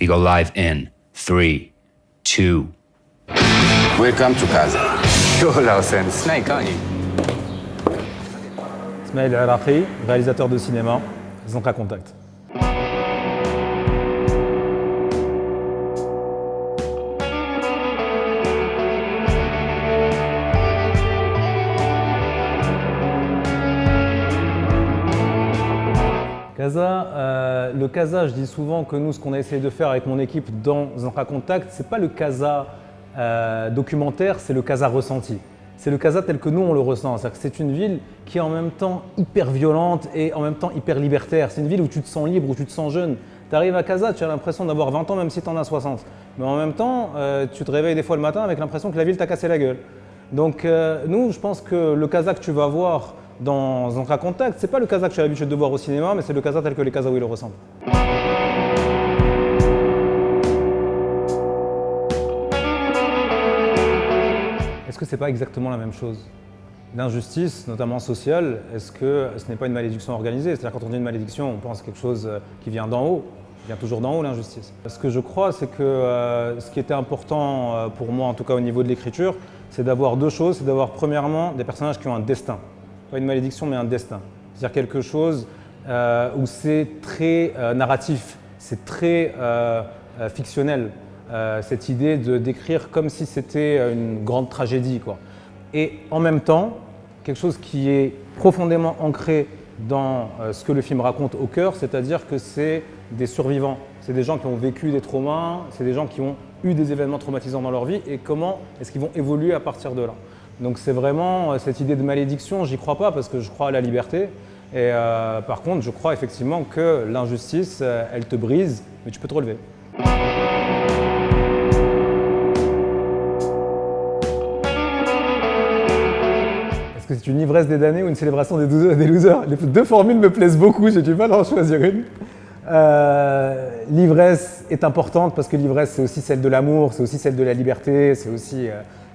We go live in three, two. Welcome to Casa. You're Lausen Snake, aren't you? Smail El réalisateur de cinéma, Zanka Contact. Euh, le Casa, je dis souvent que nous, ce qu'on a essayé de faire avec mon équipe dans Zanka Contact, c'est pas le Casa euh, documentaire, c'est le Casa ressenti. C'est le Casa tel que nous, on le ressent. C'est une ville qui est en même temps hyper violente et en même temps hyper libertaire. C'est une ville où tu te sens libre, où tu te sens jeune. Tu arrives à Casa, tu as l'impression d'avoir 20 ans même si tu en as 60. Mais en même temps, euh, tu te réveilles des fois le matin avec l'impression que la ville t'a cassé la gueule. Donc nous, je pense que le Casa que tu vas voir dans un cas contact. C'est pas le Kazakh que j'ai l'habitude de voir au cinéma, mais c'est le Kazakh tel que les Kazaouis le ressemblent. Est-ce que c'est pas exactement la même chose? L'injustice, notamment sociale, est-ce que ce n'est pas une malédiction organisée? C'est-à-dire quand on dit une malédiction, on pense à quelque chose euh, qui vient d'en haut. Il vient toujours d'en haut l'injustice. Ce que je crois, c'est que euh, ce qui était important euh, pour moi, en tout cas au niveau de l'écriture, c'est d'avoir deux choses. C'est d'avoir premièrement des personnages qui ont un destin pas une malédiction, mais un destin. C'est-à-dire quelque chose euh, où c'est très euh, narratif, c'est très euh, fictionnel, cette idée de décrire comme si c'était une grande tragédie. Quoi. Et en même temps, quelque chose qui est profondément ancré dans ce que le film raconte au cœur, c'est-à-dire que c'est des survivants, c'est des gens qui ont vécu des traumas, c'est des gens qui ont eu des événements traumatisants dans leur vie et comment est-ce qu'ils vont évoluer à partir de là. Donc c'est vraiment euh, cette idée de malédiction, j'y crois pas parce que je crois à la liberté. Et euh, par contre, je crois effectivement que l'injustice, euh, elle te brise, mais tu peux te relever. Est-ce que c'est une ivresse des damnés ou une célébration des, des losers? Les deux formules me plaisent beaucoup, j'ai du mal à en choisir une. l'ivresse est importante parce que l'ivresse, c'est aussi celle de l'amour, c'est aussi celle de la liberté, c'est aussi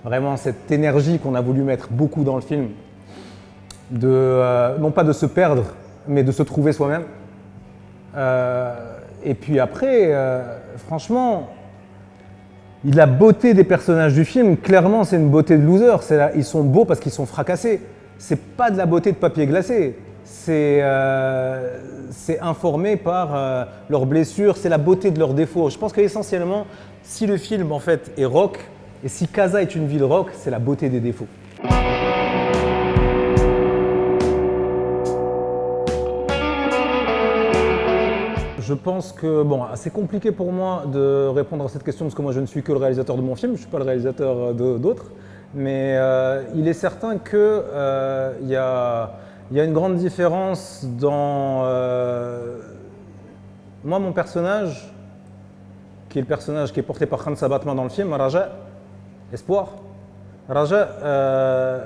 vraiment cette énergie qu'on a voulu mettre beaucoup dans le film, euh, non pas de se perdre, mais de se trouver soi-même. Euh, et puis après, euh, franchement, la beauté des personnages du film, clairement, c'est une beauté de loser. ils sont beaux parce qu'ils sont fracassés. C'est pas de la beauté de papier glacé. C'est informé par leurs blessures, c'est la beauté de leurs défauts. Je pense qu'essentiellement, si le film en fait est rock, et si Casa est une ville rock, c'est la beauté des défauts. Je pense que, bon, c'est compliqué pour moi de répondre à cette question parce que moi je ne suis que le réalisateur de mon film, je ne suis pas le réalisateur d'autres. Mais euh, il est certain qu'il euh, y, a, une grande différence dans... Euh, moi, mon personnage, qui est le personnage qui est porté par Khan Sabatma dans le film, Raja, Espoir. Raja, euh,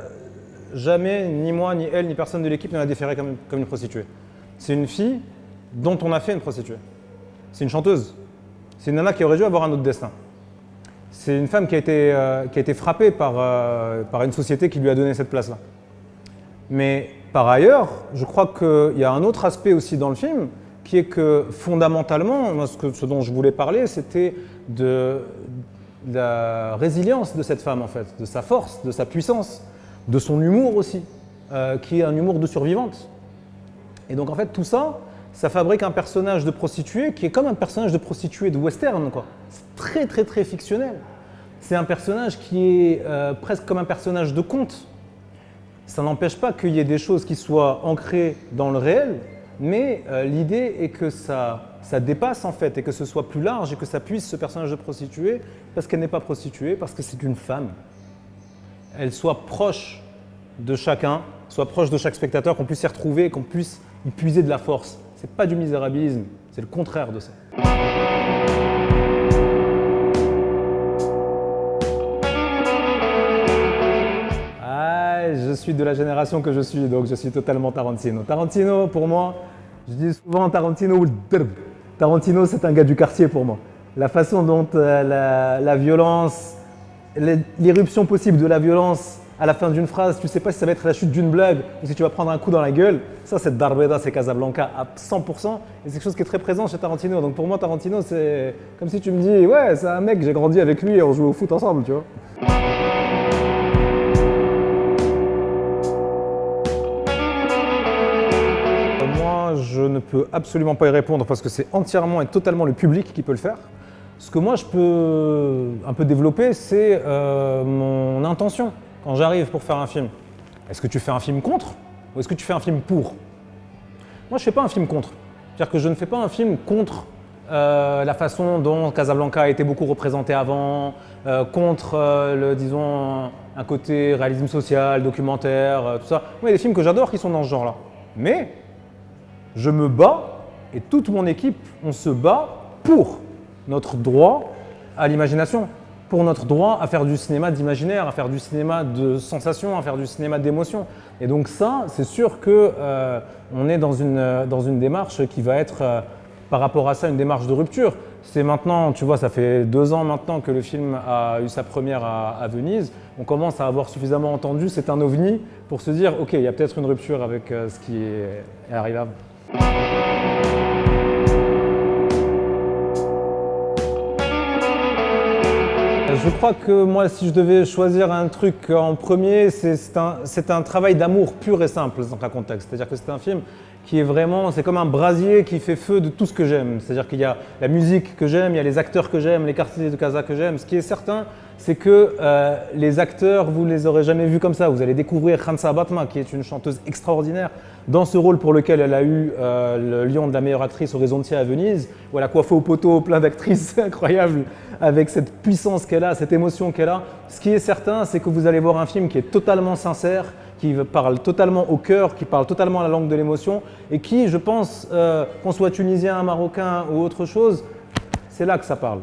jamais, ni moi, ni elle, ni personne de l'équipe ne l'a déférée comme, une prostituée. C'est une fille dont on a fait une prostituée. C'est une chanteuse. C'est une nana qui aurait dû avoir un autre destin. C'est une femme qui a été, euh, qui a été frappée par, euh, par une société qui lui a donné cette place-là. Mais par ailleurs, je crois qu'il y a un autre aspect aussi dans le film, qui est que fondamentalement, ce dont je voulais parler, c'était de, la résilience de cette femme en fait, de sa force, de sa puissance, de son humour aussi, euh, qui est un humour de survivante. Et donc en fait tout ça, ça fabrique un personnage de prostituée qui est comme un personnage de prostituée de western. C'est très très très fictionnel. C'est un personnage qui est euh, presque comme un personnage de conte. Ça n'empêche pas qu'il y ait des choses qui soient ancrées dans le réel, mais euh, l'idée est que ça ça dépasse en fait et que ce soit plus large et que ça puisse ce personnage de prostituée parce qu'elle n'est pas prostituée, parce que c'est une femme. Elle soit proche de chacun, soit proche de chaque spectateur, qu'on puisse s'y retrouver et qu'on puisse y puiser de la force. C'est pas du misérabilisme, c'est le contraire de ça. Ah, je suis de la génération que je suis, donc je suis totalement Tarantino. Tarantino, pour moi, je dis souvent Tarantino ou Tarantino, c'est un gars du quartier pour moi. La façon dont euh, la, violence, l'irruption possible de la violence à la fin d'une phrase, tu sais pas si ça va être la chute d'une blague ou si tu vas prendre un coup dans la gueule. Ça, c'est Darbeda, c'est Casablanca à 100%. Et c'est quelque chose qui est très présent chez Tarantino. Donc pour moi, Tarantino, c'est comme si tu me dis, ouais, c'est un mec, j'ai grandi avec lui et on joue au foot ensemble, tu vois. Je ne peux absolument pas y répondre parce que c'est entièrement et totalement le public qui peut le faire. Ce que moi, je peux un peu développer, c'est euh, mon intention quand j'arrive pour faire un film. Est-ce que tu fais un film contre ou est-ce que tu fais un film pour? Moi, je ne fais pas un film contre. C'est-à-dire que je ne fais pas un film contre euh, la façon dont Casablanca a été beaucoup représenté avant, euh, contre, le, disons, un côté réalisme social, documentaire, tout ça. Il y a des films que j'adore qui sont dans ce genre-là. Mais je me bats et toute mon équipe, on se bat pour notre droit à l'imagination, pour notre droit à faire du cinéma d'imaginaire, à faire du cinéma de sensation, à faire du cinéma d'émotion. Et donc ça, c'est sûr qu'on euh, est dans une, dans une démarche qui va être, euh, par rapport à ça, une démarche de rupture. C'est maintenant, tu vois, ça fait deux ans maintenant que le film a eu sa première à, Venise. On commence à avoir suffisamment entendu, c'est un ovni, pour se dire, ok, il y a peut-être une rupture avec euh, ce qui est, est arrivé avant. Je crois que moi, si je devais choisir un truc en premier, c'est un, travail d'amour pur et simple dans un contexte. C'est-à-dire que c'est un film qui est vraiment, c'est comme un brasier qui fait feu de tout ce que j'aime. C'est-à-dire qu'il y a la musique que j'aime, il y a les acteurs que j'aime, les quartiers de casa que j'aime. Ce qui est certain, c'est que euh, les acteurs, vous ne les aurez jamais vus comme ça. Vous allez découvrir Khansa Batma, qui est une chanteuse extraordinaire, dans ce rôle pour lequel elle a eu euh, le lion de la meilleure actrice au Horizontier à Venise, où elle a coiffé au poteau plein d'actrices incroyables, avec cette puissance qu'elle a, cette émotion qu'elle a. Ce qui est certain, c'est que vous allez voir un film qui est totalement sincère, qui parle totalement au cœur, qui parle totalement la langue de l'émotion, et qui, je pense, euh, qu'on soit tunisien, marocain ou autre chose, c'est là que ça parle.